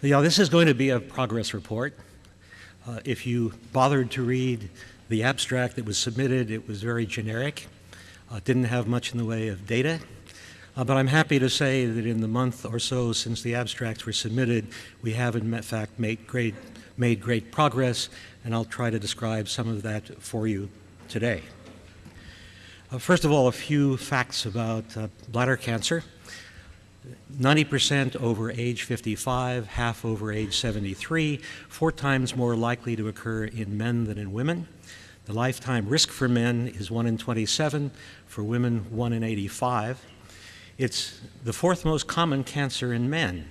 Yeah, this is going to be a progress report. Uh, if you bothered to read the abstract that was submitted, it was very generic. Uh, didn't have much in the way of data. Uh, but I'm happy to say that in the month or so since the abstracts were submitted, we have in fact made great, made great progress, and I'll try to describe some of that for you today. Uh, first of all, a few facts about uh, bladder cancer. 90% over age 55, half over age 73, four times more likely to occur in men than in women. The lifetime risk for men is 1 in 27, for women 1 in 85. It's the fourth most common cancer in men.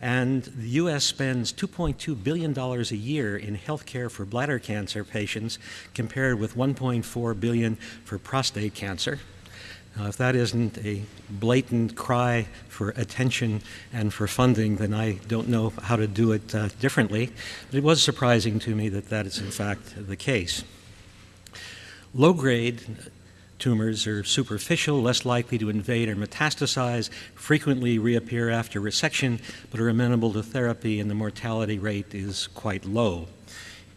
And the U.S. spends $2.2 billion a year in health care for bladder cancer patients, compared with 1.4 billion for prostate cancer. Now, if that isn't a blatant cry for attention and for funding, then I don't know how to do it uh, differently. But it was surprising to me that that is in fact the case. Low grade tumors are superficial, less likely to invade or metastasize, frequently reappear after resection, but are amenable to therapy, and the mortality rate is quite low.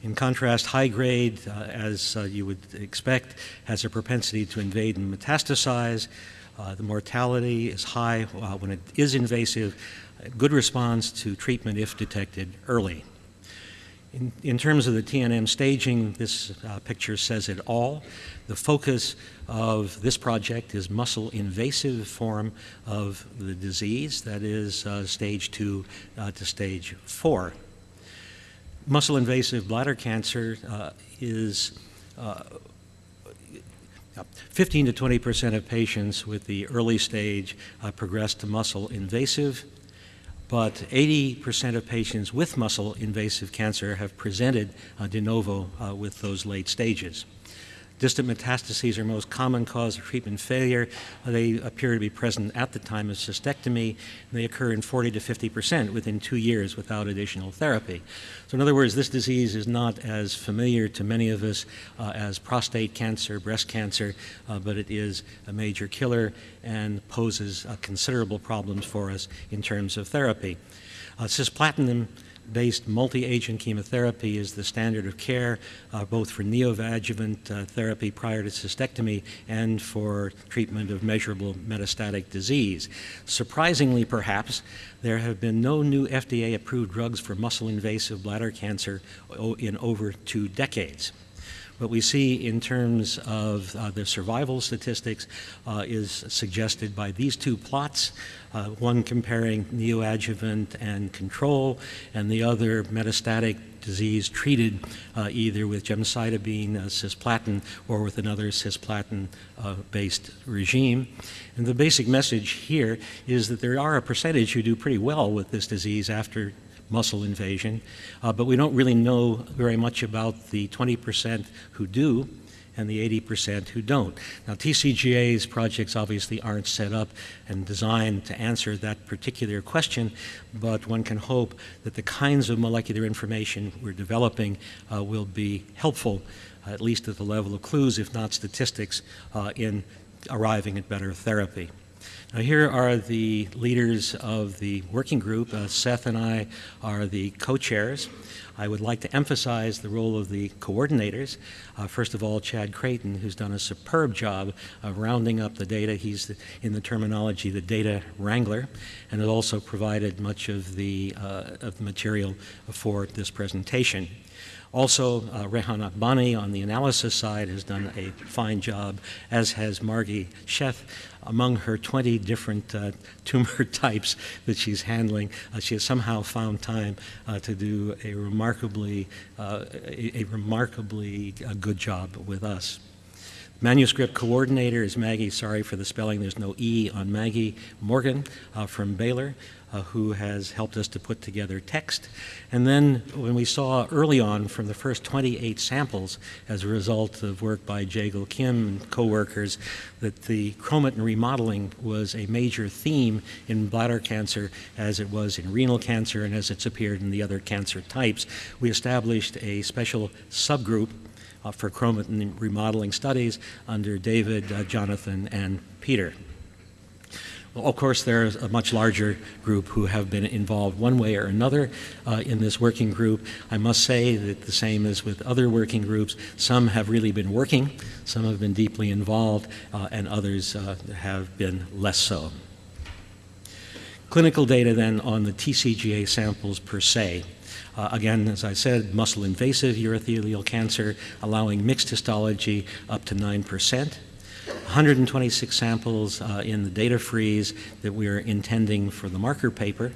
In contrast, high grade, uh, as uh, you would expect, has a propensity to invade and metastasize. Uh, the mortality is high uh, when it is invasive. Good response to treatment if detected early. In, in terms of the TNM staging, this uh, picture says it all. The focus of this project is muscle invasive form of the disease, that is uh, stage two to stage four muscle invasive bladder cancer uh, is uh, 15 to 20 percent of patients with the early stage uh, progress to muscle invasive, but 80 percent of patients with muscle invasive cancer have presented uh, de novo uh, with those late stages. Distant metastases are most common cause of treatment failure. They appear to be present at the time of cystectomy, they occur in 40 to 50 percent within two years without additional therapy. So in other words, this disease is not as familiar to many of us uh, as prostate cancer, breast cancer, uh, but it is a major killer and poses uh, considerable problems for us in terms of therapy. Uh, cisplatin based multi-agent chemotherapy is the standard of care, uh, both for neoadjuvant uh, therapy prior to cystectomy and for treatment of measurable metastatic disease. Surprisingly, perhaps, there have been no new FDA-approved drugs for muscle-invasive bladder cancer in over two decades. What we see in terms of uh, the survival statistics uh, is suggested by these two plots, uh, one comparing neoadjuvant and control, and the other metastatic disease treated uh, either with gemcitabine, uh, cisplatin, or with another cisplatin-based uh, regime. And the basic message here is that there are a percentage who do pretty well with this disease after muscle invasion, uh, but we don't really know very much about the 20% who do and the 80% who don't. Now, TCGA's projects obviously aren't set up and designed to answer that particular question, but one can hope that the kinds of molecular information we're developing uh, will be helpful, at least at the level of clues, if not statistics, uh, in arriving at better therapy. Now here are the leaders of the working group. Uh, Seth and I are the co-chairs. I would like to emphasize the role of the coordinators. Uh, first of all, Chad Creighton, who's done a superb job of rounding up the data. He's, the, in the terminology, the data wrangler, and has also provided much of the, uh, of the material for this presentation. Also, uh, Rehan Akbani on the analysis side has done a fine job, as has Margie Sheth. Among her 20 different uh, tumor types that she's handling, uh, she has somehow found time uh, to do a remarkably, uh, a, a, remarkably uh, good job with us. Manuscript coordinator is Maggie, sorry for the spelling, there's no E on Maggie Morgan uh, from Baylor, uh, who has helped us to put together text. And then when we saw early on from the first 28 samples as a result of work by Jaegil Kim and co-workers that the chromatin remodeling was a major theme in bladder cancer as it was in renal cancer and as it's appeared in the other cancer types, we established a special subgroup uh, for chromatin remodeling studies under David, uh, Jonathan, and Peter. Well, of course, there's a much larger group who have been involved one way or another uh, in this working group. I must say that the same as with other working groups, some have really been working, some have been deeply involved, uh, and others uh, have been less so. Clinical data then on the TCGA samples per se. Uh, again, as I said, muscle invasive urothelial cancer allowing mixed histology up to 9%. 126 samples uh, in the data freeze that we are intending for the marker paper,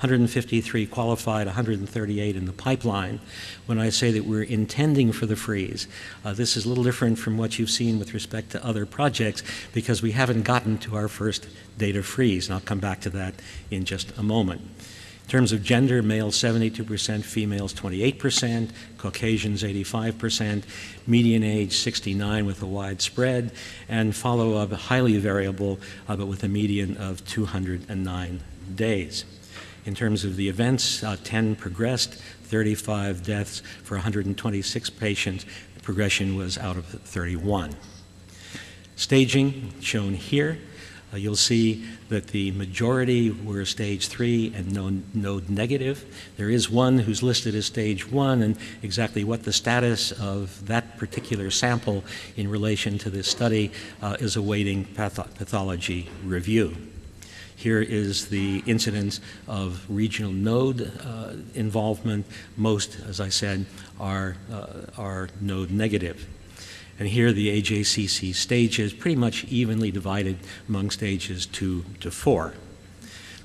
153 qualified, 138 in the pipeline. When I say that we're intending for the freeze, uh, this is a little different from what you've seen with respect to other projects because we haven't gotten to our first data freeze, and I'll come back to that in just a moment. In terms of gender, males 72%, females 28%, Caucasians 85%, median age 69 with a wide spread, and follow-up highly variable, uh, but with a median of 209 days. In terms of the events, uh, 10 progressed, 35 deaths for 126 patients. The progression was out of 31. Staging shown here. Uh, you'll see that the majority were stage three and no, node negative. There is one who's listed as stage one, and exactly what the status of that particular sample in relation to this study uh, is awaiting patho pathology review. Here is the incidence of regional node uh, involvement. Most, as I said, are, uh, are node negative. And here the AJCC stages pretty much evenly divided among stages two to four.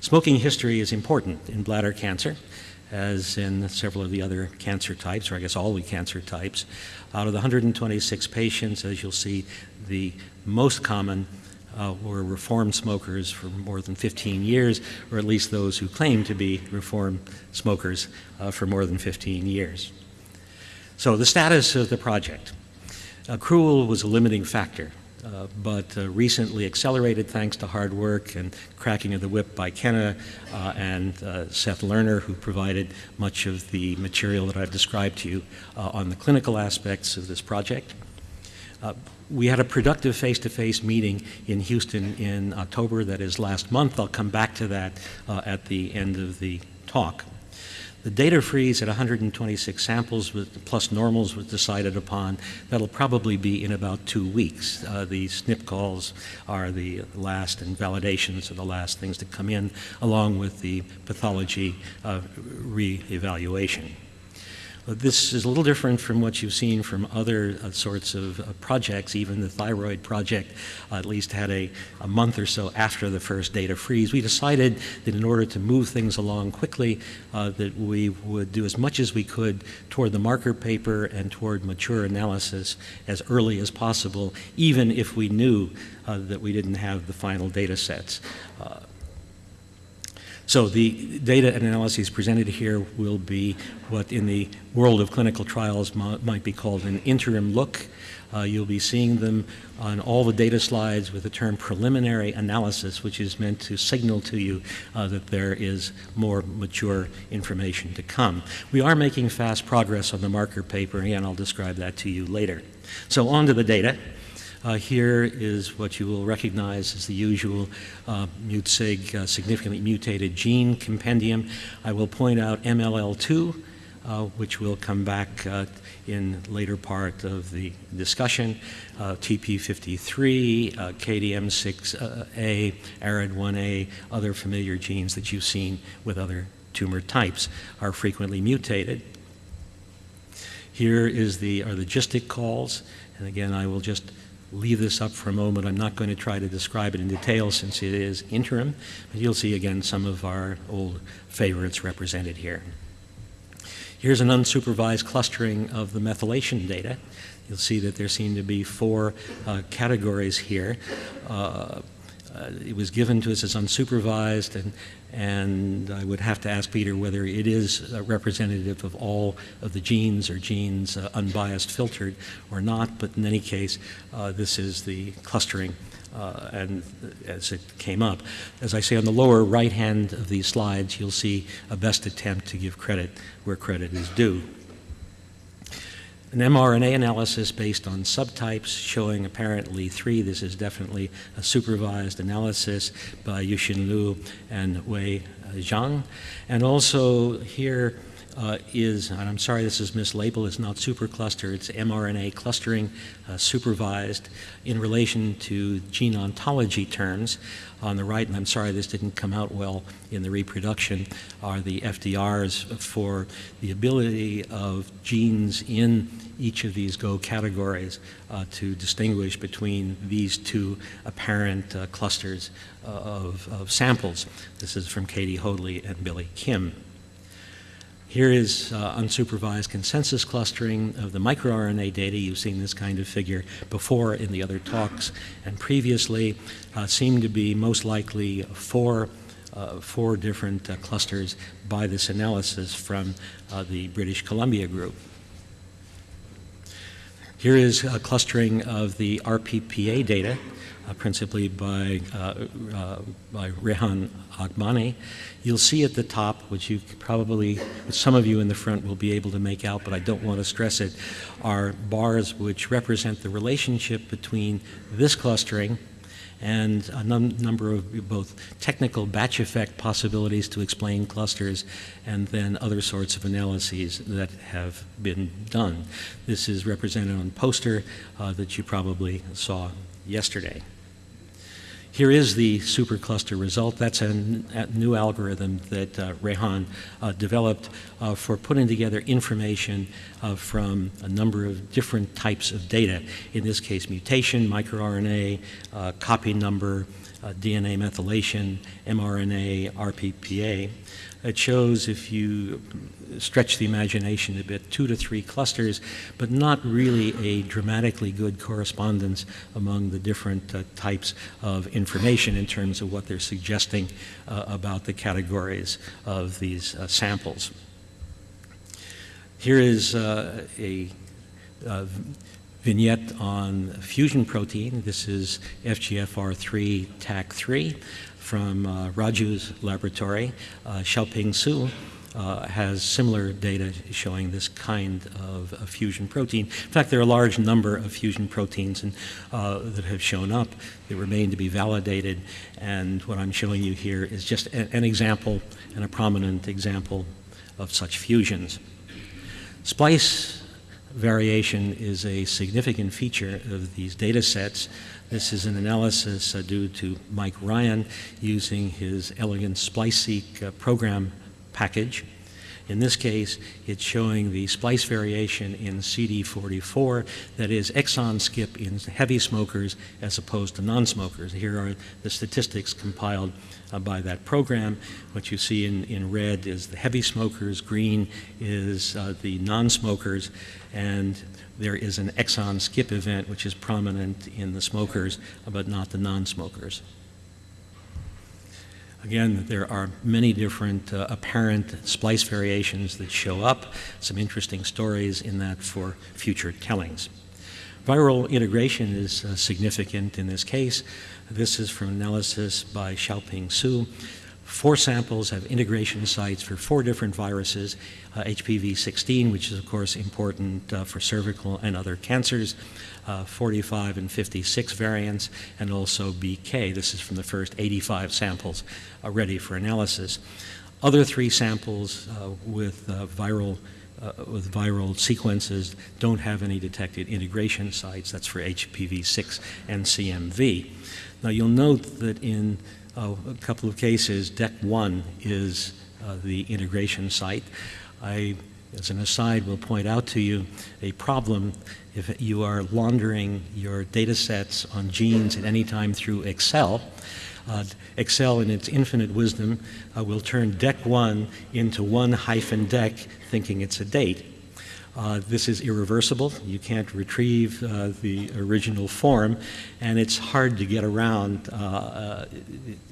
Smoking history is important in bladder cancer, as in several of the other cancer types, or I guess all the cancer types. Out of the 126 patients, as you'll see, the most common uh, were reformed smokers for more than 15 years, or at least those who claim to be reformed smokers uh, for more than 15 years. So the status of the project. Accrual was a limiting factor, uh, but uh, recently accelerated thanks to hard work and cracking of the whip by Kenna uh, and uh, Seth Lerner, who provided much of the material that I've described to you uh, on the clinical aspects of this project. Uh, we had a productive face-to-face -face meeting in Houston in October, that is last month. I'll come back to that at the end of the talk. The data freeze at 126 samples with, plus normals was decided upon. That'll probably be in about two weeks. Uh, the SNP calls are the last, and validations are the last things to come in, along with the pathology uh, re-evaluation. This is a little different from what you've seen from other uh, sorts of uh, projects. Even the thyroid project uh, at least had a, a, month or so after the first data freeze. We decided that in order to move things along quickly, uh, that we would do as much as we could toward the marker paper and toward mature analysis as early as possible, even if we knew uh, that we didn't have the final data sets. So the data and analyses presented here will be what in the world of clinical trials might be called an interim look. Uh, you'll be seeing them on all the data slides with the term preliminary analysis, which is meant to signal to you uh, that there is more mature information to come. We are making fast progress on the marker paper, and I'll describe that to you later. So on to the data. Uh, here is what you will recognize as the usual uh, MUTSIG uh, significantly mutated gene compendium. I will point out MLL2, uh, which will come back uh, in later part of the discussion, uh, TP53, KDM6A, ARID1A, other familiar genes that you've seen with other tumor types are frequently mutated. Here is the, are the logistic calls, and again, I will just leave this up for a moment. I'm not going to try to describe it in detail since it is interim, but you'll see again some of our old favorites represented here. Here's an unsupervised clustering of the methylation data. You'll see that there seem to be four uh, categories here. Uh, uh, it was given to us as unsupervised, and, and I would have to ask Peter whether it is representative of all of the genes or genes uh, unbiased filtered or not, but in any case, uh, this is the clustering uh, and as it came up. As I say, on the lower right hand of these slides, you'll see a best attempt to give credit where credit is due. An mRNA analysis based on subtypes showing apparently three. This is definitely a supervised analysis by Yuxin Liu and Wei uh, Zhang. And also here uh, is, and I'm sorry this is mislabeled, it's not supercluster, it's mRNA clustering uh, supervised in relation to gene ontology terms. On the right, and I'm sorry this didn't come out well in the reproduction, are the FDRs for the ability of genes in each of these GO categories uh, to distinguish between these two apparent uh, clusters uh, of, of samples. This is from Katie Hoadley and Billy Kim. Here is uh, unsupervised consensus clustering of the microRNA data. You've seen this kind of figure before in the other talks and previously. Uh, seem to be most likely four, uh, four different uh, clusters by this analysis from uh, the British Columbia group. Here is a clustering of the RPPA data principally by, uh, uh, by Rehan Akbani. You'll see at the top, which you probably, which some of you in the front will be able to make out, but I don't want to stress it, are bars which represent the relationship between this clustering and a num number of both technical batch effect possibilities to explain clusters and then other sorts of analyses that have been done. This is represented on poster uh, that you probably saw yesterday. Here is the supercluster result. That's a, new algorithm that uh, Rehan uh, developed uh, for putting together information uh, from a number of different types of data. In this case, mutation, microRNA, uh, copy number, uh, DNA methylation, mRNA, RPPA. It shows, if you stretch the imagination a bit, two to three clusters, but not really a dramatically good correspondence among the different uh, types of information in terms of what they're suggesting uh, about the categories of these uh, samples. Here is uh, a vignette on fusion protein. This is FGFR3 TACC3 from uh, Raju's laboratory. Uh, Xiaoping Su uh, has similar data showing this kind of, fusion protein. In fact, there are a large number of fusion proteins uh, that have shown up that remain to be validated. And what I'm showing you here is just a, an example and a prominent example of such fusions. Splice variation is a significant feature of these data sets. This is an analysis uh, due to Mike Ryan using his elegant SpliceSeq uh, program package. In this case, it's showing the splice variation in CD44, that is exon skip in heavy smokers as opposed to non-smokers. Here are the statistics compiled uh, by that program. What you see in, in red is the heavy smokers, green is uh, the non-smokers, and there is an exon skip event which is prominent in the smokers but not the non-smokers. Again, there are many different uh, apparent splice variations that show up, some interesting stories in that for future tellings. Viral integration is uh, significant in this case. This is from analysis by Xiaoping Su. Four samples have integration sites for four different viruses, uh, HPV-16, which is of course important uh, for cervical and other cancers, uh, 45 and 56 variants, and also BK. This is from the first 85 samples uh, ready for analysis. Other three samples uh, with uh, viral with viral sequences don't have any detected integration sites. That's for HPV-6 and CMV. Now you'll note that in uh, a couple of cases, DEC1 is uh, the integration site. I, as an aside, will point out to you a problem if you are laundering your data sets on genes at any time through Excel. Uh, Excel, in its infinite wisdom, uh, will turn DEC1 into one hyphen DEC, thinking it's a date. Uh, this is irreversible. You can't retrieve uh, the original form, and it's hard to get around uh, uh,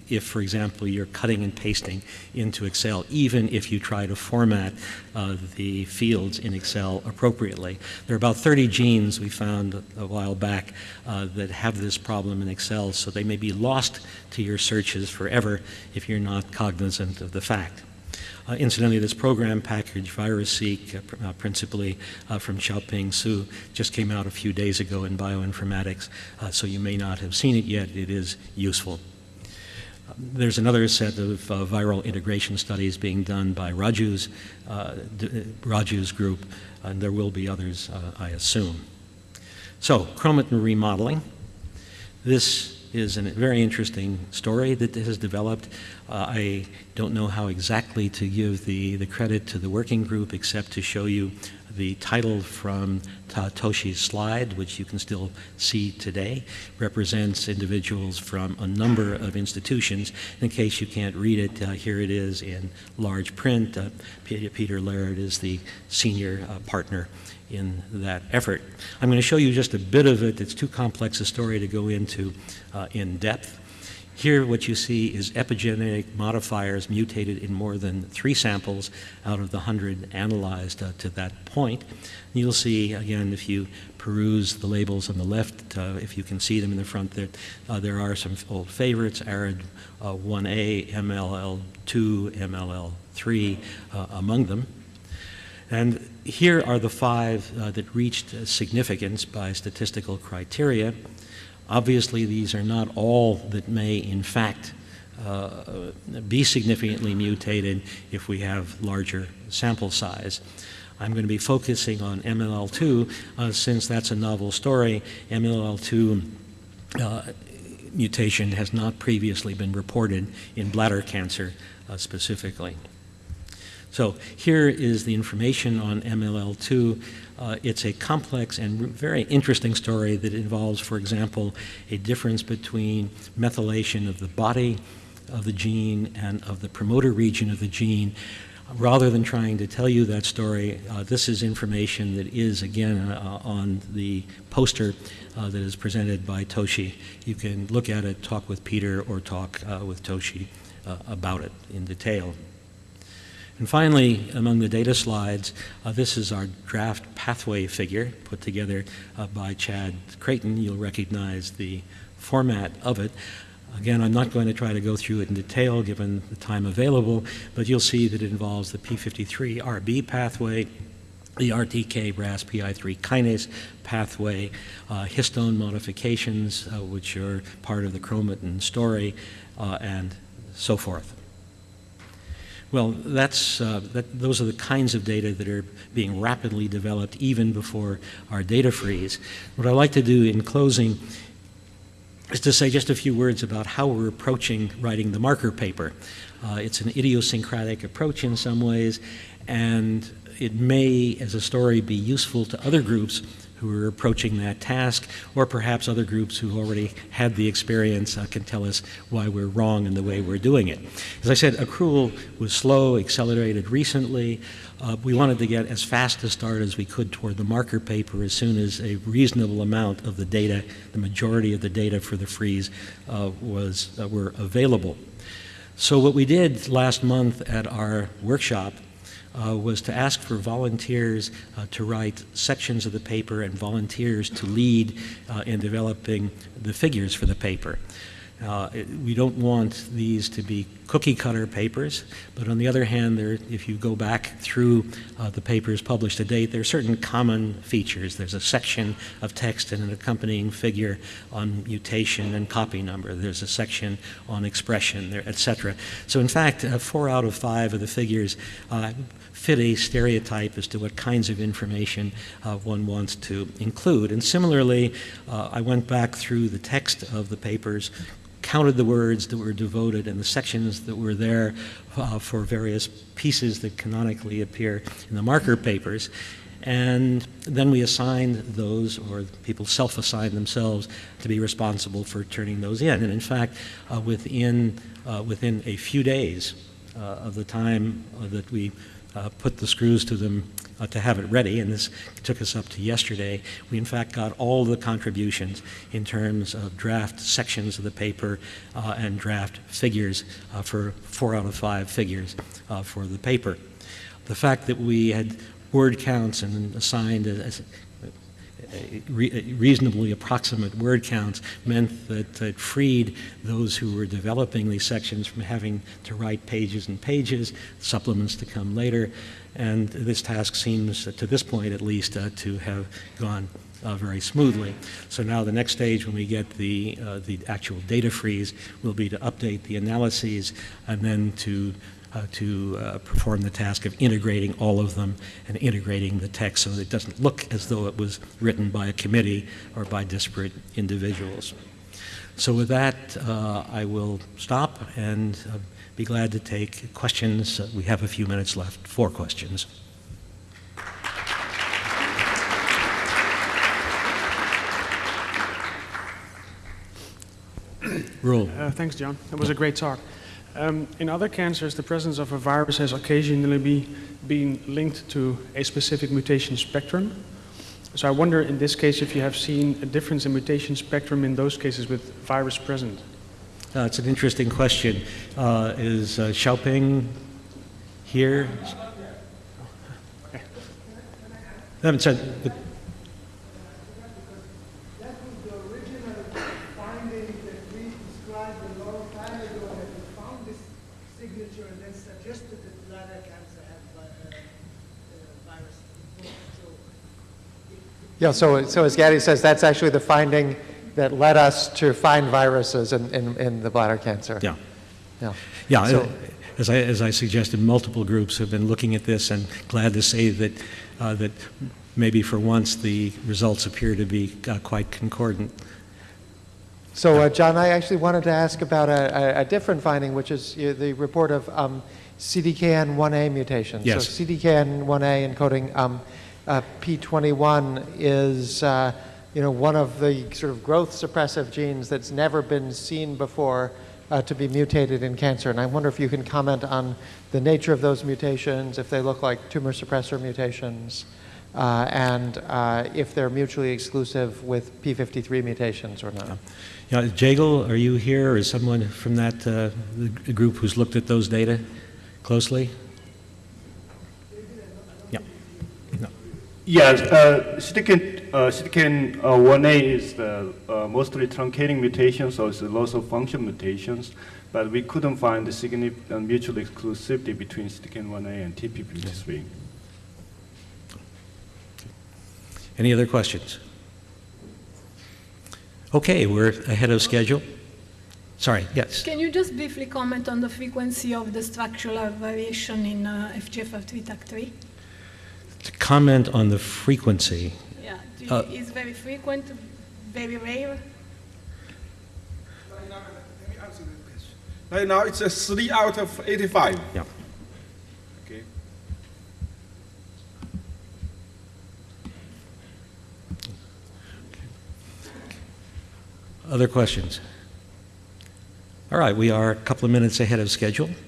if, for example, you're cutting and pasting into Excel, even if you try to format uh, the fields in Excel appropriately. There are about 30 genes we found a while back that have this problem in Excel, so they may be lost to your searches forever if you're not cognizant of the fact. Uh, incidentally, this program package, VirusSeq, uh, pr- uh, principally uh, from Xiaoping Su, just came out a few days ago in bioinformatics, uh, so you may not have seen it yet. It is useful. There's another set of uh, viral integration studies being done by Raju's, uh, Raju's group, and there will be others, uh, I assume. So, chromatin remodeling. This is a very interesting story that has developed. Uh, I don't know how exactly to give the, the credit to the working group except to show you the title from Toshi's slide, which you can still see today, represents individuals from a number of institutions. In case you can't read it, uh, here it is in large print. Uh, Peter Laird is the senior uh, partner in that effort. I'm going to show you just a bit of it. It's too complex a story to go into uh, in depth. Here, what you see is epigenetic modifiers mutated in more than three samples out of the 100 analyzed uh, to that point. You'll see, again, if you peruse the labels on the left, uh, if you can see them in the front, there, uh, there are some old favorites, ARID 1A, MLL2, MLL3 among them. And here are the five uh, that reached significance by statistical criteria. Obviously, these are not all that may, in fact, uh, be significantly mutated if we have larger sample size. I'm going to be focusing on MLL2 uh, since that's a novel story. MLL2 uh, mutation has not previously been reported in bladder cancer uh, specifically. So here is the information on MLL2. Uh, it's a complex and very interesting story that involves, for example, a difference between methylation of the body of the gene and of the promoter region of the gene. Rather than trying to tell you that story, uh, this is information that is, again, uh, on the poster uh, that is presented by Toshi. You can look at it, talk with Peter, or talk uh, with Toshi uh, about it in detail. And finally, among the data slides, uh, this is our draft pathway figure put together uh, by Chad Creighton. You'll recognize the format of it. Again, I'm not going to try to go through it in detail given the time available, but you'll see that it involves the P53RB pathway, the RTK RAS PI3 kinase pathway, uh, histone modifications, uh, which are part of the chromatin story, uh, and so forth. Well, that's, uh, that, those are the kinds of data that are being rapidly developed even before our data freeze. What I'd like to do in closing is to say just a few words about how we're approaching writing the marker paper. Uh, it's an idiosyncratic approach in some ways, and it may, as a story, be useful to other groups who are approaching that task, or perhaps other groups who already had the experience uh, can tell us why we're wrong in the way we're doing it. As I said, accrual was slow, accelerated recently. Uh, we wanted to get as fast a start as we could toward the marker paper as soon as a reasonable amount of the data, the majority of the data for the freeze, uh, was uh, were available. So what we did last month at our workshop uh, was to ask for volunteers uh, to write sections of the paper and volunteers to lead uh, in developing the figures for the paper. Uh, we don't want these to be cookie cutter papers, but on the other hand, there, if you go back through uh, the papers published to date, there are certain common features. There's a section of text and an accompanying figure on mutation and copy number. There's a section on expression, etc. So in fact, uh, four out of five of the figures uh, fit a stereotype as to what kinds of information uh, one wants to include. And similarly, uh, I went back through the text of the papers counted the words that were devoted and the sections that were there uh, for various pieces that canonically appear in the marker papers. And then we assigned those, or people self assigned themselves, to be responsible for turning those in. And in fact, uh, within, uh, within a few days uh, of the time that we uh, put the screws to them uh, to have it ready, and this took us up to yesterday. We, in fact, got all the contributions in terms of draft sections of the paper uh, and draft figures uh, for four out of five figures uh, for the paper. The fact that we had word counts and assigned, as, re- reasonably approximate word counts meant that it freed those who were developing these sections from having to write pages and pages, supplements to come later, and this task seems, to this point at least, uh, to have gone uh, very smoothly. So now the next stage, when we get the, uh, the actual data freeze, will be to update the analyses and then to, uh, to uh, perform the task of integrating all of them and integrating the text so that it doesn't look as though it was written by a committee or by disparate individuals. So with that, uh, I will stop and uh, be glad to take questions. Uh, we have a few minutes left. Four questions. Rule. Uh, thanks, John. That was a great talk. Um, in other cancers, the presence of a virus has occasionally be, been linked to a specific mutation spectrum. So I wonder in this case if you have seen a difference in mutation spectrum in those cases with virus present. Uh, it's an interesting question. Uh, is uh, Xiaoping here? Um, so the- That was the original finding that we described a long time ago, that we found this signature and then suggested that bladder cancer had vi- uh, uh, virus. So Yeah, so, so as Gaddy says, that's actually the finding that led us to find viruses in, in, in the bladder cancer. yeah. Yeah. Yeah, So- uh, as I, as I suggested, multiple groups have been looking at this, and glad to say that, uh, that maybe for once the results appear to be uh, quite concordant. So, uh, John, I actually wanted to ask about a, a, a different finding, which is uh, the report of um, CDKN1A mutations. Yes. So CDKN1A encoding um, uh, P21 is, uh, you know, one of the sort of growth suppressive genes that's never been seen before uh, to be mutated in cancer. And I wonder if you can comment on the nature of those mutations, if they look like tumor suppressor mutations, uh, and uh, if they're mutually exclusive with P53 mutations or not. Yeah, Jaegil, are you here, or is someone from that uh, group who's looked at those data closely? Yeah. No. Yes, uh, CDKN, uh, CDKN uh, 1A is the uh, mostly truncating mutation, so it's a loss of function mutations. But we couldn't find the significant mutual exclusivity between CDKN 1A and TP53. Any other questions? Okay, we're ahead of schedule. Sorry, yes. Can you just briefly comment on the frequency of the structural variation in uh, FGFR3 TACC3? To comment on the frequency, Yeah, do you, Uh, is very frequent, very rare? Right now, let me answer the question. Right now, it's a three out of 85. yeah. Okay. Other questions? All right, we are a couple of minutes ahead of schedule.